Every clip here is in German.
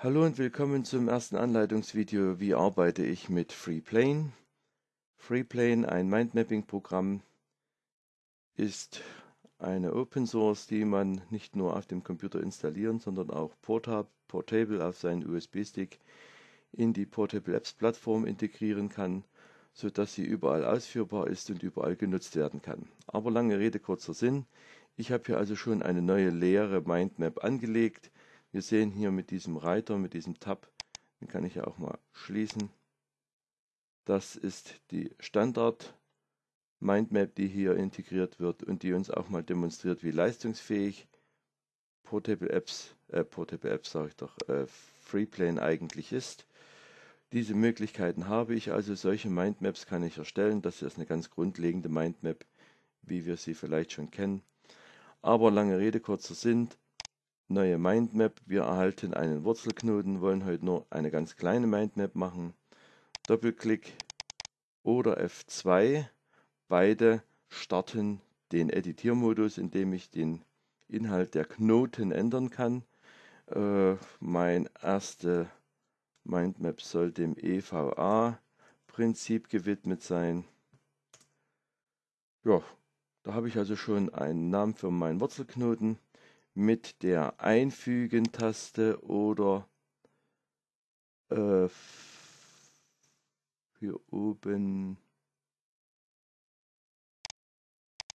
Hallo und willkommen zum ersten Anleitungsvideo, wie arbeite ich mit FreePlane. FreePlane, ein Mindmapping-Programm, ist eine Open Source, die man nicht nur auf dem Computer installieren, sondern auch portable auf seinen USB-Stick in die Portable Apps Plattform integrieren kann, sodass sie überall ausführbar ist und überall genutzt werden kann. Aber lange Rede, kurzer Sinn. Ich habe hier also schon eine neue leere Mindmap angelegt, wir sehen hier mit diesem Reiter, mit diesem Tab, den kann ich ja auch mal schließen. Das ist die Standard Mindmap, die hier integriert wird und die uns auch mal demonstriert, wie leistungsfähig Portable Apps, äh, Portable Apps sage ich doch, äh, Freeplane eigentlich ist. Diese Möglichkeiten habe ich, also solche Mindmaps kann ich erstellen. Das ist eine ganz grundlegende Mindmap, wie wir sie vielleicht schon kennen. Aber lange Rede, kurzer Sinn, Neue Mindmap. Wir erhalten einen Wurzelknoten, wollen heute nur eine ganz kleine Mindmap machen. Doppelklick oder F2. Beide starten den Editiermodus, indem ich den Inhalt der Knoten ändern kann. Äh, mein erste Mindmap soll dem EVA-Prinzip gewidmet sein. Ja, da habe ich also schon einen Namen für meinen Wurzelknoten mit der Einfügen-Taste oder äh, hier oben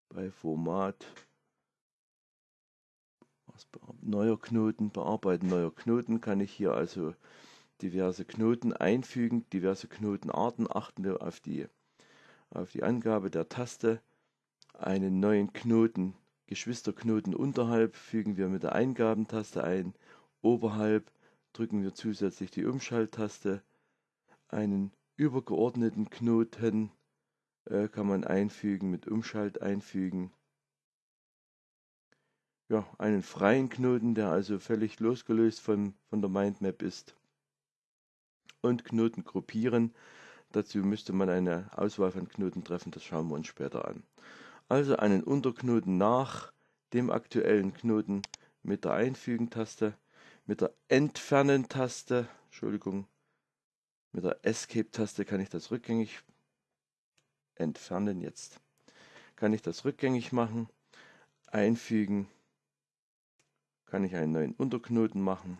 bei Format neuer Knoten bearbeiten. Neuer Knoten kann ich hier also diverse Knoten einfügen, diverse Knotenarten. Achten wir auf die, auf die Angabe der Taste. Einen neuen Knoten Geschwisterknoten unterhalb fügen wir mit der Eingabentaste ein, oberhalb drücken wir zusätzlich die Umschalttaste. Einen übergeordneten Knoten äh, kann man einfügen, mit Umschalt einfügen. Ja, einen freien Knoten, der also völlig losgelöst von, von der Mindmap ist. Und Knoten gruppieren. Dazu müsste man eine Auswahl von Knoten treffen, das schauen wir uns später an also einen Unterknoten nach dem aktuellen Knoten mit der Einfügen-Taste, mit der Entfernen-Taste, Entschuldigung, mit der Escape-Taste kann ich das rückgängig entfernen jetzt. Kann ich das rückgängig machen, einfügen, kann ich einen neuen Unterknoten machen,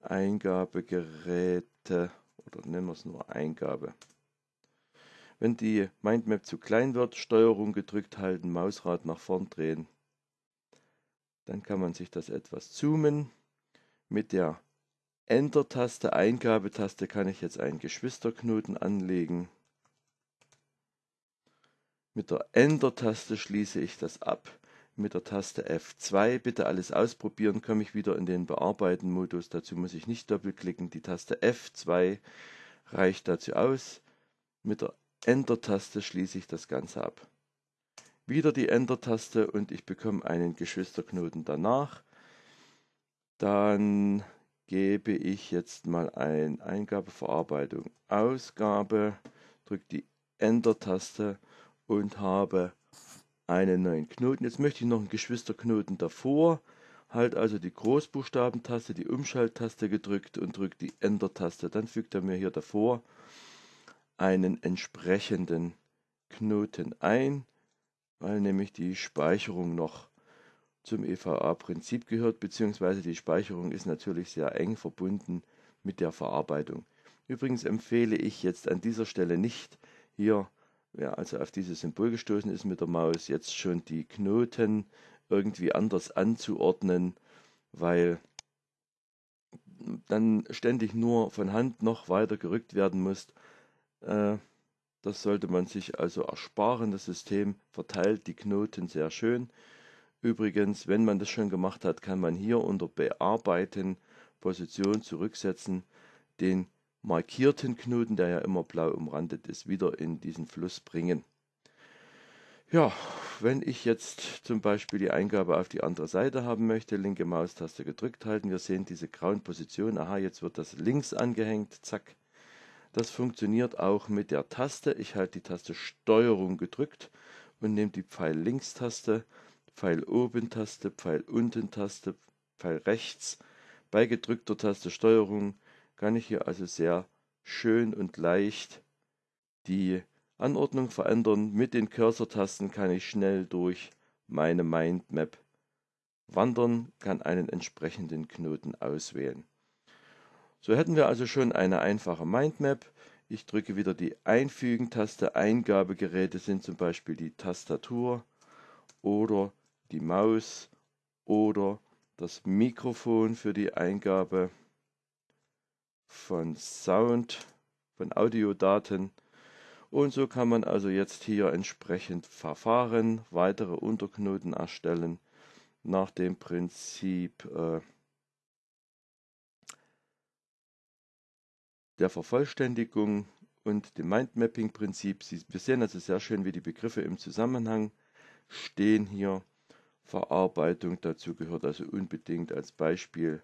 Eingabegeräte oder nennen wir es nur Eingabe. Wenn die Mindmap zu klein wird, Steuerung gedrückt halten, Mausrad nach vorn drehen. Dann kann man sich das etwas zoomen. Mit der Enter-Taste, Eingabetaste kann ich jetzt einen Geschwisterknoten anlegen. Mit der Enter-Taste schließe ich das ab. Mit der Taste F2 bitte alles ausprobieren, komme ich wieder in den Bearbeiten-Modus. Dazu muss ich nicht doppelklicken. Die Taste F2 reicht dazu aus. Mit der Enter-Taste schließe ich das Ganze ab. Wieder die Enter-Taste und ich bekomme einen Geschwisterknoten danach. Dann gebe ich jetzt mal ein Eingabeverarbeitung Ausgabe, drücke die Enter-Taste und habe einen neuen Knoten. Jetzt möchte ich noch einen Geschwisterknoten davor. Halt also die Großbuchstabentaste, die Umschalttaste gedrückt und drücke die Enter-Taste. Dann fügt er mir hier davor einen entsprechenden Knoten ein, weil nämlich die Speicherung noch zum EVA-Prinzip gehört, beziehungsweise die Speicherung ist natürlich sehr eng verbunden mit der Verarbeitung. Übrigens empfehle ich jetzt an dieser Stelle nicht hier, wer also auf dieses Symbol gestoßen ist mit der Maus, jetzt schon die Knoten irgendwie anders anzuordnen, weil dann ständig nur von Hand noch weiter gerückt werden muss das sollte man sich also ersparen. Das System verteilt die Knoten sehr schön. Übrigens, wenn man das schon gemacht hat, kann man hier unter Bearbeiten Position zurücksetzen, den markierten Knoten, der ja immer blau umrandet ist, wieder in diesen Fluss bringen. Ja, wenn ich jetzt zum Beispiel die Eingabe auf die andere Seite haben möchte, linke Maustaste gedrückt halten, wir sehen diese grauen Positionen, aha, jetzt wird das links angehängt, zack, das funktioniert auch mit der Taste. Ich halte die Taste Steuerung gedrückt und nehme die Pfeil links Taste, Pfeil oben Taste, Pfeil unten Taste, Pfeil rechts, Bei gedrückter Taste Steuerung kann ich hier also sehr schön und leicht die Anordnung verändern. Mit den Cursor-Tasten kann ich schnell durch meine Mindmap wandern, kann einen entsprechenden Knoten auswählen. So hätten wir also schon eine einfache Mindmap. Ich drücke wieder die Einfügen-Taste. Eingabegeräte sind zum Beispiel die Tastatur oder die Maus oder das Mikrofon für die Eingabe von Sound, von Audiodaten. Und so kann man also jetzt hier entsprechend verfahren, weitere Unterknoten erstellen nach dem Prinzip äh, der Vervollständigung und dem Mindmapping-Prinzip. Wir sehen also sehr schön, wie die Begriffe im Zusammenhang stehen hier. Verarbeitung dazu gehört also unbedingt als Beispiel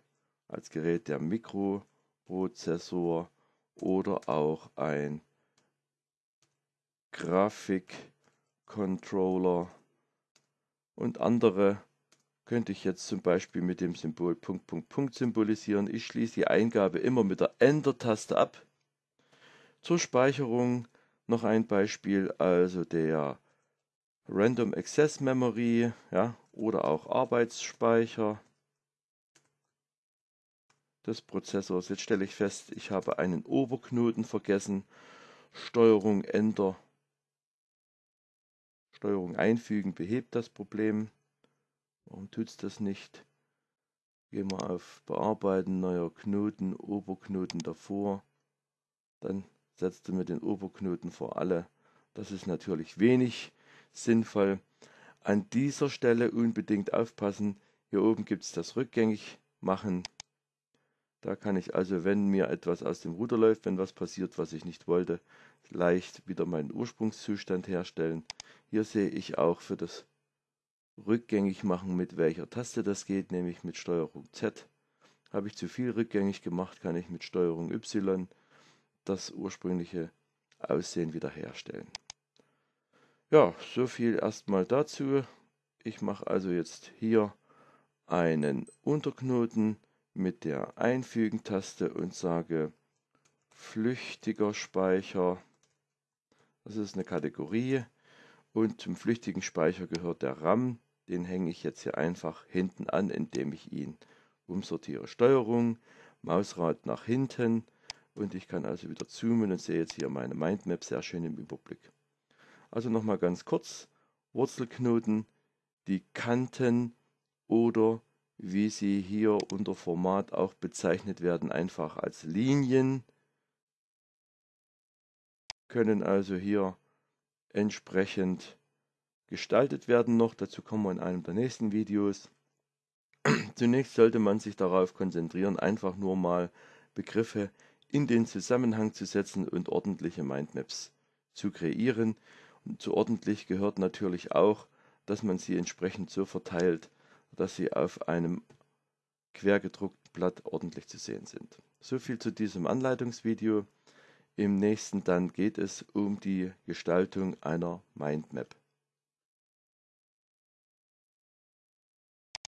als Gerät der Mikroprozessor oder auch ein Grafikcontroller und andere könnte ich jetzt zum Beispiel mit dem Symbol Punkt, Punkt, Punkt symbolisieren. Ich schließe die Eingabe immer mit der Enter-Taste ab. Zur Speicherung noch ein Beispiel, also der Random Access Memory ja, oder auch Arbeitsspeicher des Prozessors. Jetzt stelle ich fest, ich habe einen Oberknoten vergessen. Steuerung Enter. Steuerung einfügen behebt das Problem. Warum tut es das nicht? Gehen wir auf Bearbeiten, neuer Knoten, Oberknoten davor. Dann setzt du mir den Oberknoten vor alle. Das ist natürlich wenig sinnvoll. An dieser Stelle unbedingt aufpassen. Hier oben gibt es das Rückgängig machen. Da kann ich also, wenn mir etwas aus dem Ruder läuft, wenn was passiert, was ich nicht wollte, leicht wieder meinen Ursprungszustand herstellen. Hier sehe ich auch für das rückgängig machen, mit welcher Taste das geht, nämlich mit Steuerung Z. Habe ich zu viel rückgängig gemacht, kann ich mit Steuerung Y das ursprüngliche Aussehen wiederherstellen. Ja, so viel erstmal dazu. Ich mache also jetzt hier einen Unterknoten mit der Einfügen-Taste und sage flüchtiger Speicher. Das ist eine Kategorie und zum flüchtigen Speicher gehört der RAM. Den hänge ich jetzt hier einfach hinten an, indem ich ihn umsortiere. Steuerung, Mausrad nach hinten und ich kann also wieder zoomen und sehe jetzt hier meine Mindmap sehr schön im Überblick. Also nochmal ganz kurz, Wurzelknoten, die Kanten oder wie sie hier unter Format auch bezeichnet werden, einfach als Linien, können also hier entsprechend gestaltet werden noch. Dazu kommen wir in einem der nächsten Videos. Zunächst sollte man sich darauf konzentrieren, einfach nur mal Begriffe in den Zusammenhang zu setzen und ordentliche Mindmaps zu kreieren. Und zu ordentlich gehört natürlich auch, dass man sie entsprechend so verteilt, dass sie auf einem quergedruckten Blatt ordentlich zu sehen sind. So viel zu diesem Anleitungsvideo. Im nächsten dann geht es um die Gestaltung einer Mindmap.